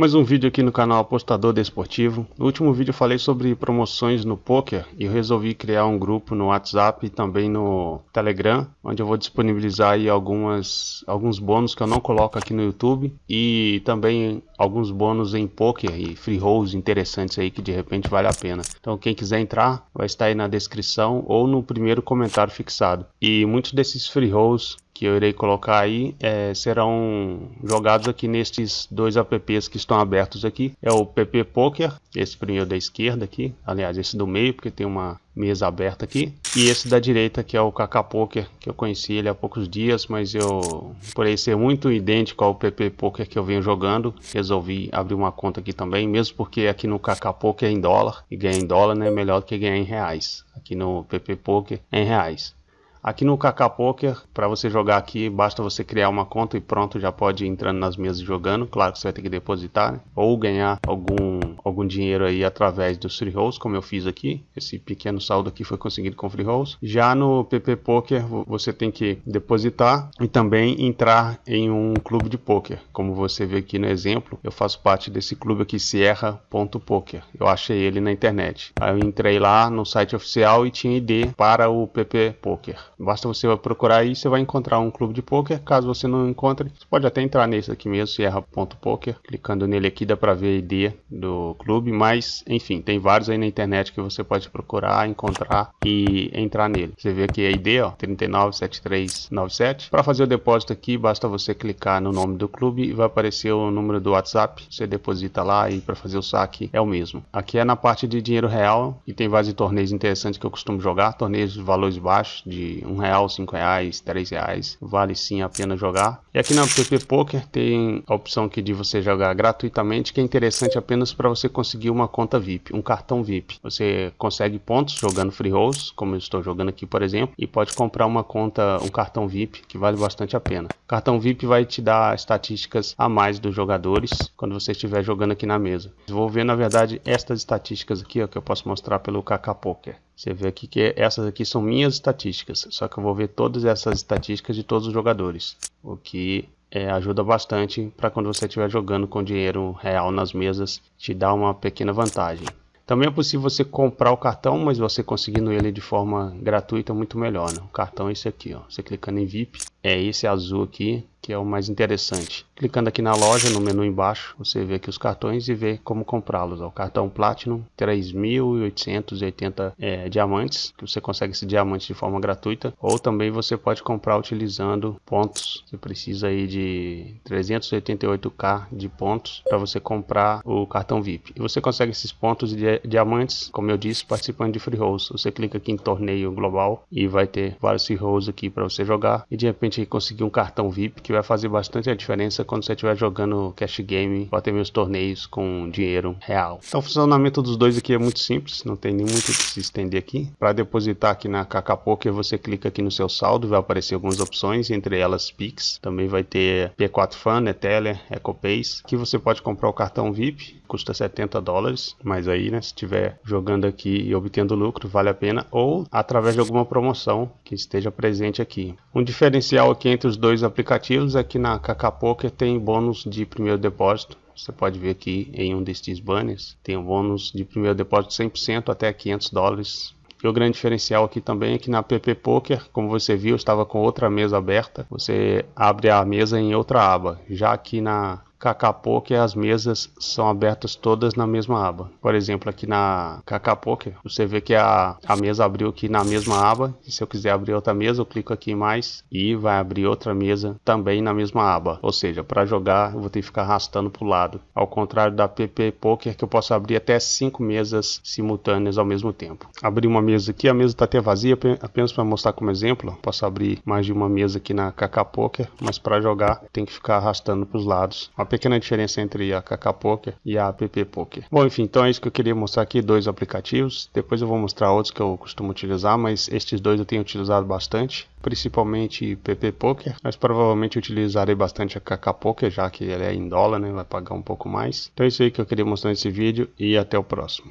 Mais um vídeo aqui no canal Apostador Desportivo. No último vídeo eu falei sobre promoções no poker e eu resolvi criar um grupo no WhatsApp e também no Telegram, onde eu vou disponibilizar aí algumas, alguns bônus que eu não coloco aqui no YouTube e também alguns bônus em poker e free rolls interessantes aí que de repente vale a pena. Então quem quiser entrar vai estar aí na descrição ou no primeiro comentário fixado. E muitos desses free rolls que eu irei colocar aí é, serão jogados aqui nestes dois apps que estão abertos aqui. É o PP Poker, esse primeiro da esquerda aqui, aliás esse do meio porque tem uma mesa aberta aqui. E esse da direita que é o KK Poker, que eu conheci ele há poucos dias, mas eu, por ele ser muito idêntico ao PP Poker que eu venho jogando, resolvi abrir uma conta aqui também, mesmo porque aqui no KK Poker é em dólar, e ganhar em dólar né, é melhor do que ganhar em reais. Aqui no PP Poker é em reais. Aqui no KK Poker, para você jogar aqui, basta você criar uma conta e pronto, já pode ir entrando nas mesas jogando. Claro que você vai ter que depositar, né? ou ganhar algum, algum dinheiro aí através dos free rolls, como eu fiz aqui. Esse pequeno saldo aqui foi conseguido com free rolls. Já no PP Poker, você tem que depositar e também entrar em um clube de poker. Como você vê aqui no exemplo, eu faço parte desse clube aqui, Sierra.poker. Eu achei ele na internet. Aí eu entrei lá no site oficial e tinha ID para o PP Poker. Basta você procurar aí, você vai encontrar um clube de poker. Caso você não encontre, você pode até entrar nesse aqui mesmo, Sierra.poker. Clicando nele aqui dá para ver a ID do clube, mas enfim, tem vários aí na internet que você pode procurar, encontrar e entrar nele. Você vê aqui a ID, ó, 397397. Para fazer o depósito aqui, basta você clicar no nome do clube e vai aparecer o número do WhatsApp. Você deposita lá e para fazer o saque é o mesmo. Aqui é na parte de dinheiro real e tem vários torneios interessantes que eu costumo jogar, torneios de valores baixos de um real, cinco reais, três reais, vale sim a pena jogar. E aqui na PP Poker tem a opção aqui de você jogar gratuitamente, que é interessante apenas para você conseguir uma conta VIP, um cartão VIP. Você consegue pontos jogando free rolls, como eu estou jogando aqui, por exemplo, e pode comprar uma conta, um cartão VIP, que vale bastante a pena. O cartão VIP vai te dar estatísticas a mais dos jogadores quando você estiver jogando aqui na mesa. Vou ver, na verdade, estas estatísticas aqui, ó, que eu posso mostrar pelo KK Poker. Você vê aqui que essas aqui são minhas estatísticas, só que eu vou ver todas essas estatísticas de todos os jogadores, o que é, ajuda bastante para quando você estiver jogando com dinheiro real nas mesas, te dá uma pequena vantagem. Também é possível você comprar o cartão, mas você conseguindo ele de forma gratuita muito melhor. Né? O cartão é esse aqui, ó. você clicando em VIP, é esse azul aqui, que é o mais interessante. Clicando aqui na loja, no menu embaixo, você vê aqui os cartões e vê como comprá-los. O cartão Platinum, 3.880 é, diamantes, que você consegue esse diamante de forma gratuita, ou também você pode comprar utilizando pontos. Você precisa aí de 388k de pontos para você comprar o cartão VIP. E você consegue esses pontos de diamantes, como eu disse, participando de free rolls. Você clica aqui em torneio global e vai ter vários free rolls aqui para você jogar e de repente conseguir um cartão VIP que vai fazer bastante a diferença quando você estiver jogando cash game ou até mesmo torneios com dinheiro real. Então o funcionamento dos dois aqui é muito simples, não tem nem muito que se estender aqui. Para depositar aqui na KK Poker, você clica aqui no seu saldo, vai aparecer algumas opções, entre elas Pix, também vai ter P4 Fan, Neteller, EcoPays, que você pode comprar o cartão VIP, custa 70 dólares, mas aí, né, se estiver jogando aqui e obtendo lucro, vale a pena, ou através de alguma promoção que esteja presente aqui. Um diferencial aqui entre os dois aplicativos ativos aqui na KK Poker tem bônus de primeiro depósito. Você pode ver aqui em um destes banners, tem um bônus de primeiro depósito 100% até 500 dólares. E o grande diferencial aqui também é que na PP Poker, como você viu, estava com outra mesa aberta. Você abre a mesa em outra aba. Já aqui na KK as mesas são abertas todas na mesma aba. Por exemplo, aqui na KK você vê que a, a mesa abriu aqui na mesma aba. E se eu quiser abrir outra mesa, eu clico aqui em mais e vai abrir outra mesa também na mesma aba. Ou seja, para jogar eu vou ter que ficar arrastando para o lado. Ao contrário da PP Poker, que eu posso abrir até 5 mesas simultâneas ao mesmo tempo. Abrir uma mesa aqui, a mesa está até vazia, apenas para mostrar como exemplo. Posso abrir mais de uma mesa aqui na KK Poker, mas para jogar tem que ficar arrastando para os lados pequena diferença entre a KK Poker e a App Poker. Bom, enfim, então é isso que eu queria mostrar aqui, dois aplicativos. Depois eu vou mostrar outros que eu costumo utilizar, mas estes dois eu tenho utilizado bastante, principalmente PP Poker, mas provavelmente utilizarei bastante a KK Poker, já que ele é em dólar, né, vai pagar um pouco mais. Então é isso aí que eu queria mostrar nesse vídeo e até o próximo.